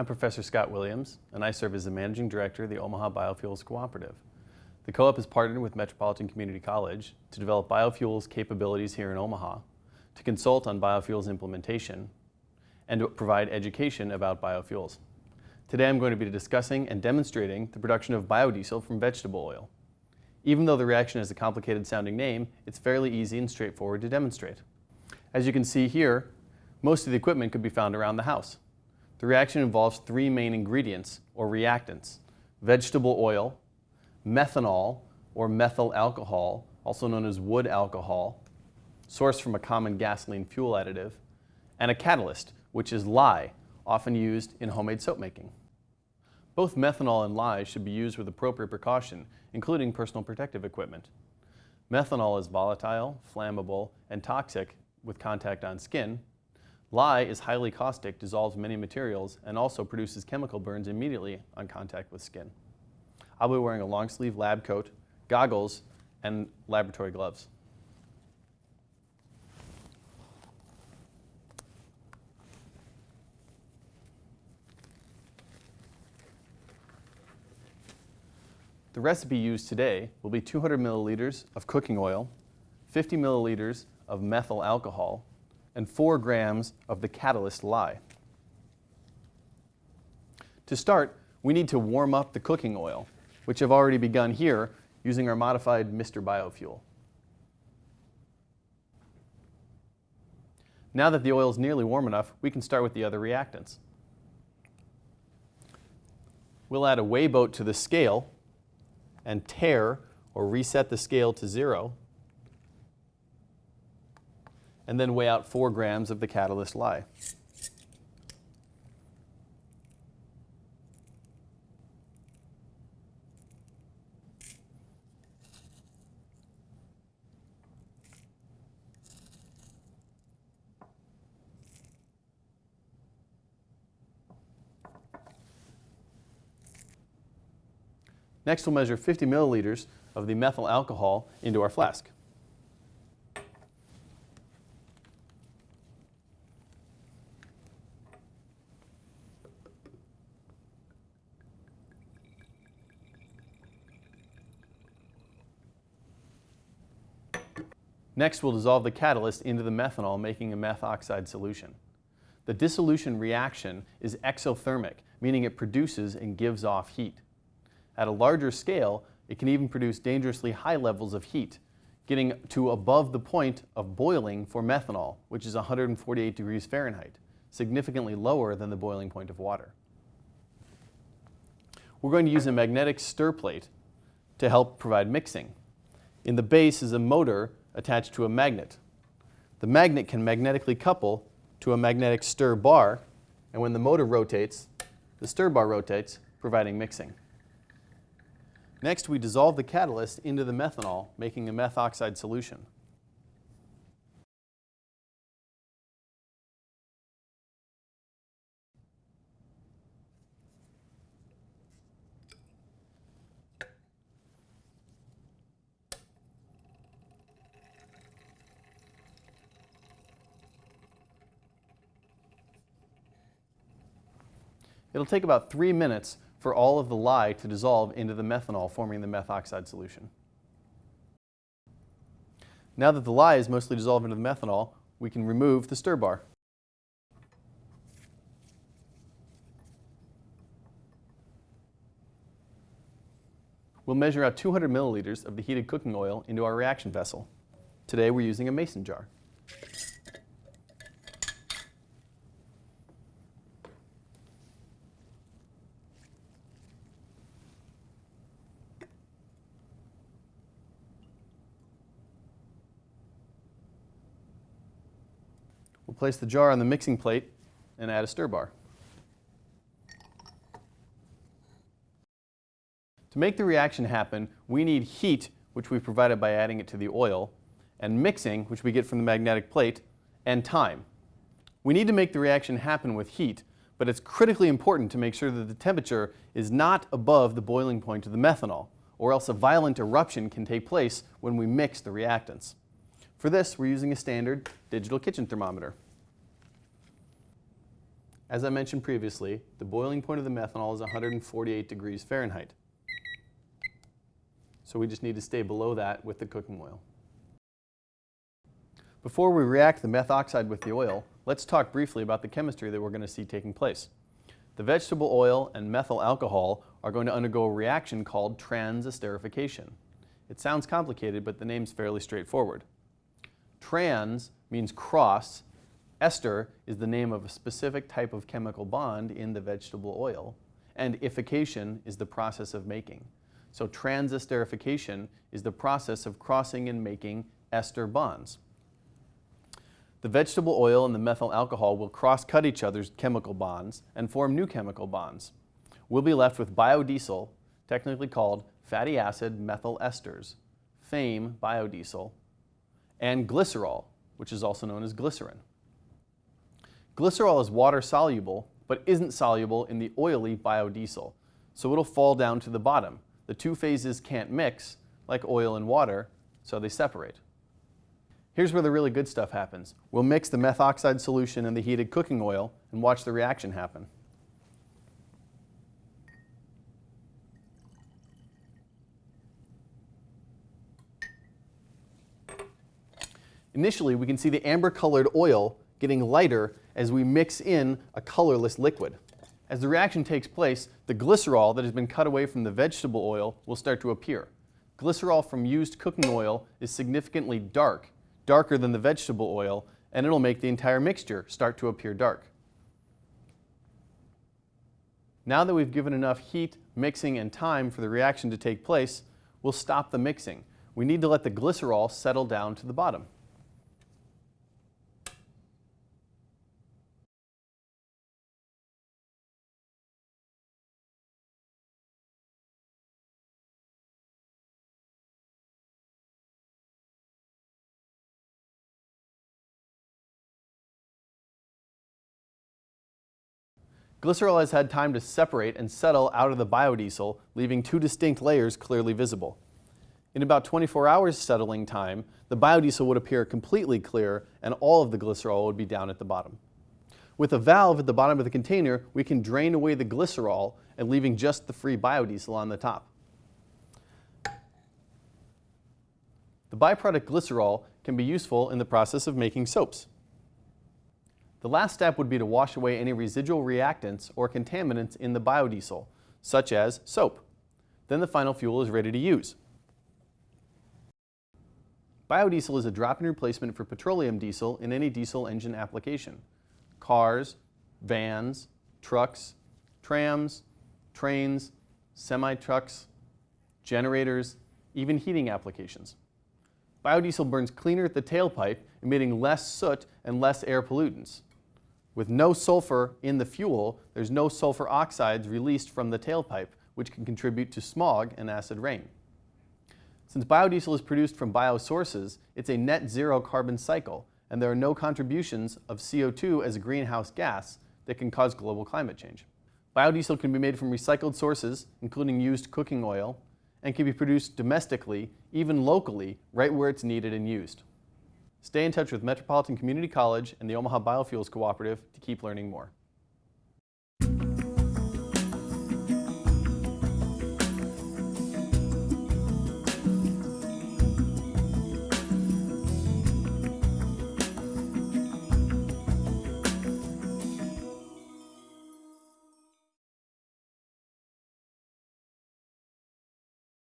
I'm Professor Scott Williams, and I serve as the Managing Director of the Omaha Biofuels Cooperative. The co-op has partnered with Metropolitan Community College to develop biofuels capabilities here in Omaha, to consult on biofuels implementation, and to provide education about biofuels. Today I'm going to be discussing and demonstrating the production of biodiesel from vegetable oil. Even though the reaction has a complicated sounding name, it's fairly easy and straightforward to demonstrate. As you can see here, most of the equipment could be found around the house. The reaction involves three main ingredients, or reactants, vegetable oil, methanol, or methyl alcohol, also known as wood alcohol, sourced from a common gasoline fuel additive, and a catalyst, which is lye, often used in homemade soap making. Both methanol and lye should be used with appropriate precaution, including personal protective equipment. Methanol is volatile, flammable, and toxic with contact on skin, Lye is highly caustic, dissolves many materials, and also produces chemical burns immediately on contact with skin. I'll be wearing a long sleeve lab coat, goggles, and laboratory gloves. The recipe used today will be 200 milliliters of cooking oil, 50 milliliters of methyl alcohol, and 4 grams of the catalyst lye. To start, we need to warm up the cooking oil, which I've already begun here using our modified Mr. Biofuel. Now that the oil is nearly warm enough, we can start with the other reactants. We'll add a weigh boat to the scale and tare or reset the scale to zero and then weigh out 4 grams of the catalyst lye. Next, we'll measure 50 milliliters of the methyl alcohol into our flask. Next, we'll dissolve the catalyst into the methanol, making a methoxide solution. The dissolution reaction is exothermic, meaning it produces and gives off heat. At a larger scale, it can even produce dangerously high levels of heat, getting to above the point of boiling for methanol, which is 148 degrees Fahrenheit, significantly lower than the boiling point of water. We're going to use a magnetic stir plate to help provide mixing. In the base is a motor attached to a magnet. The magnet can magnetically couple to a magnetic stir bar, and when the motor rotates, the stir bar rotates, providing mixing. Next, we dissolve the catalyst into the methanol, making a methoxide solution. It'll take about three minutes for all of the lye to dissolve into the methanol, forming the methoxide solution. Now that the lye is mostly dissolved into the methanol, we can remove the stir bar. We'll measure out 200 milliliters of the heated cooking oil into our reaction vessel. Today we're using a mason jar. We'll place the jar on the mixing plate and add a stir bar. To make the reaction happen, we need heat, which we've provided by adding it to the oil, and mixing, which we get from the magnetic plate, and time. We need to make the reaction happen with heat, but it's critically important to make sure that the temperature is not above the boiling point of the methanol, or else a violent eruption can take place when we mix the reactants. For this, we're using a standard digital kitchen thermometer. As I mentioned previously, the boiling point of the methanol is 148 degrees Fahrenheit. So we just need to stay below that with the cooking oil. Before we react the methoxide with the oil, let's talk briefly about the chemistry that we're going to see taking place. The vegetable oil and methyl alcohol are going to undergo a reaction called transesterification. It sounds complicated, but the name's fairly straightforward. Trans means cross. Ester is the name of a specific type of chemical bond in the vegetable oil. And ification is the process of making. So transesterification is the process of crossing and making ester bonds. The vegetable oil and the methyl alcohol will cross-cut each other's chemical bonds and form new chemical bonds. We'll be left with biodiesel, technically called fatty acid methyl esters, FAME biodiesel, and glycerol, which is also known as glycerin. Glycerol is water soluble, but isn't soluble in the oily biodiesel, so it'll fall down to the bottom. The two phases can't mix, like oil and water, so they separate. Here's where the really good stuff happens. We'll mix the methoxide solution and the heated cooking oil and watch the reaction happen. Initially, we can see the amber colored oil getting lighter as we mix in a colorless liquid. As the reaction takes place, the glycerol that has been cut away from the vegetable oil will start to appear. Glycerol from used cooking oil is significantly dark, darker than the vegetable oil, and it'll make the entire mixture start to appear dark. Now that we've given enough heat, mixing, and time for the reaction to take place, we'll stop the mixing. We need to let the glycerol settle down to the bottom. Glycerol has had time to separate and settle out of the biodiesel, leaving two distinct layers clearly visible. In about 24 hours settling time, the biodiesel would appear completely clear and all of the glycerol would be down at the bottom. With a valve at the bottom of the container, we can drain away the glycerol and leaving just the free biodiesel on the top. The byproduct glycerol can be useful in the process of making soaps. The last step would be to wash away any residual reactants or contaminants in the biodiesel, such as soap. Then the final fuel is ready to use. Biodiesel is a drop-in replacement for petroleum diesel in any diesel engine application. Cars, vans, trucks, trams, trains, semi-trucks, generators, even heating applications. Biodiesel burns cleaner at the tailpipe, emitting less soot and less air pollutants. With no sulfur in the fuel, there's no sulfur oxides released from the tailpipe, which can contribute to smog and acid rain. Since biodiesel is produced from biosources, it's a net zero carbon cycle, and there are no contributions of CO2 as a greenhouse gas that can cause global climate change. Biodiesel can be made from recycled sources, including used cooking oil, and can be produced domestically, even locally, right where it's needed and used. Stay in touch with Metropolitan Community College and the Omaha Biofuels Cooperative to keep learning more.